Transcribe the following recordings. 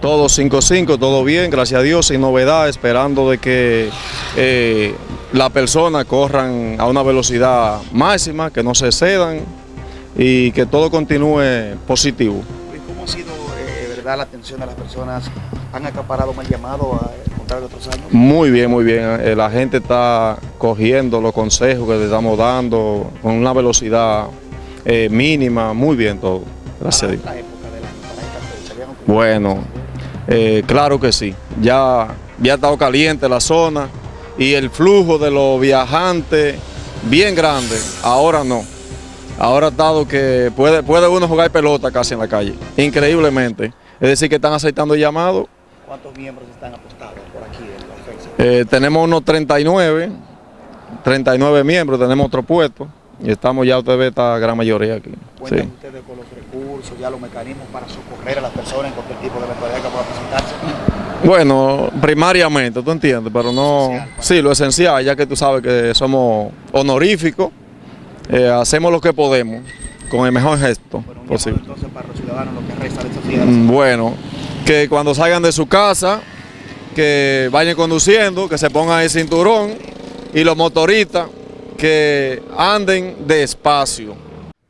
Todo 5-5, todo bien, gracias a Dios, sin novedad, esperando de que eh, las personas corran a una velocidad máxima, que no se cedan y que todo continúe positivo. ¿Cómo ha sido eh, verdad la atención de las personas? ¿Han acaparado mal llamado a contrario de otros años? Muy bien, muy bien. Eh, la gente está cogiendo los consejos que le estamos dando con una velocidad eh, mínima, muy bien todo. Gracias a Dios. Bueno, eh, claro que sí. Ya, ya ha estado caliente la zona y el flujo de los viajantes bien grande. Ahora no. Ahora ha estado que puede, puede uno jugar pelota casi en la calle. Increíblemente. Es decir, que están aceptando llamados. ¿Cuántos miembros están apostados por aquí en la ofensa? Eh, tenemos unos 39, 39 miembros, tenemos otro puesto. Y estamos ya, usted ve esta gran mayoría aquí. ¿Cuentan Sí. ustedes con los recursos, ya los mecanismos para socorrer a las personas en cualquier tipo de eventualidad que pueda presentarse? Bueno, primariamente, tú entiendes, pero no... Esencial, para- Sí, lo esencial, ya que tú sabes que somos honoríficos, eh, hacemos lo que podemos, con el mejor gesto Bueno, posible. entonces para los ciudadanos lo que resta de días. Mm, Bueno, que cuando salgan de su casa, que vayan conduciendo, que se pongan el cinturón, y los motoristas, que anden despacio.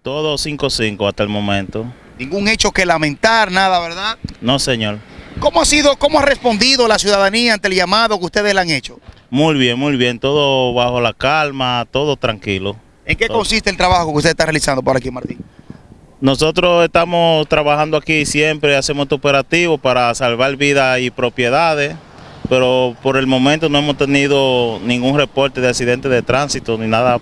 Todo 5-5 hasta el momento. Ningún hecho que lamentar, nada, ¿verdad? No, señor. ¿Cómo ha sido, cómo ha respondido la ciudadanía ante el llamado que ustedes le han hecho? Muy bien, muy bien. Todo bajo la calma, todo tranquilo. ¿En qué Todo. consiste el trabajo que usted está realizando por aquí, Martín? Nosotros estamos trabajando aquí siempre, hacemos este operativo para salvar vidas y propiedades, pero por el momento no hemos tenido ningún reporte de accidente de tránsito ni nada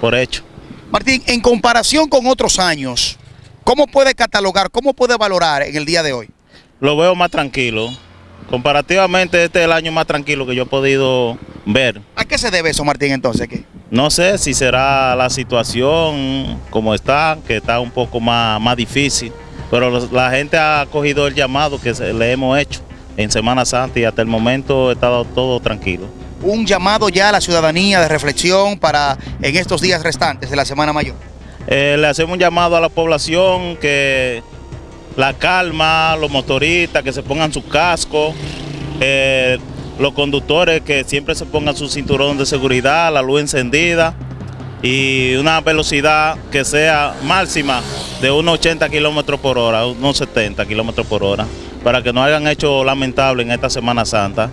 por hecho. Martín, en comparación con otros años, ¿cómo puede catalogar, cómo puede valorar en el día de hoy? Lo veo más tranquilo. Comparativamente este es el año más tranquilo que yo he podido ver. ¿A qué se debe eso, Martín, entonces? aquí? No sé si será la situación como está, que está un poco más, más difícil, pero la gente ha cogido el llamado que se- le hemos hecho en Semana Santa y hasta el momento ha estado todo tranquilo. Un llamado ya a la ciudadanía de reflexión para en estos días restantes de la Semana Mayor. Eh, le hacemos un llamado a la población que la calma, los motoristas que se pongan su casco, eh, los conductores que siempre se pongan su cinturón de seguridad, la luz encendida y una velocidad que sea máxima de unos 80 kilómetros por hora, unos 70 kilómetros por hora, para que no hayan hecho lamentable en esta Semana Santa.